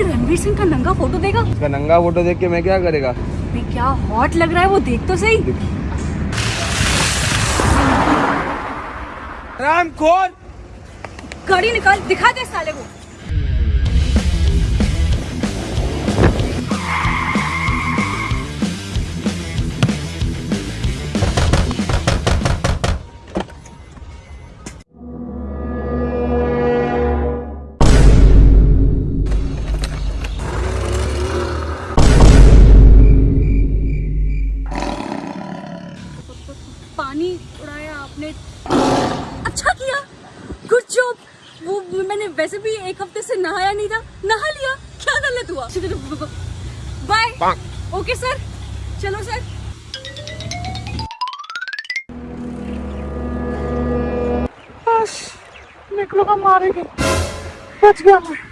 अपने रणवीर सिंह का नंगा फ़ोटो देगा? उसका नंगा फ़ोटो देख के मैं क्या करेगा? मैं क्या हॉट लग रहा है वो देख तो सही। राम खोल गाड़ी निकाल दिखा दे साले को। पानी उड़ाया आपने। अच्छा किया। गुड जॉब वो मैंने वैसे भी एक हफ़्ते से नहाया नहीं था। नहा लिया। क्या गलत हुआ? बाय ओके सर चलो सर निकलो का मारेंगे बच गया मैं।